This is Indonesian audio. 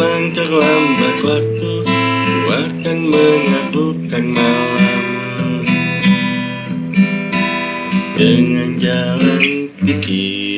melangkah terlambat waktu Ku akan menyatukan malam. Dengan jalan pikir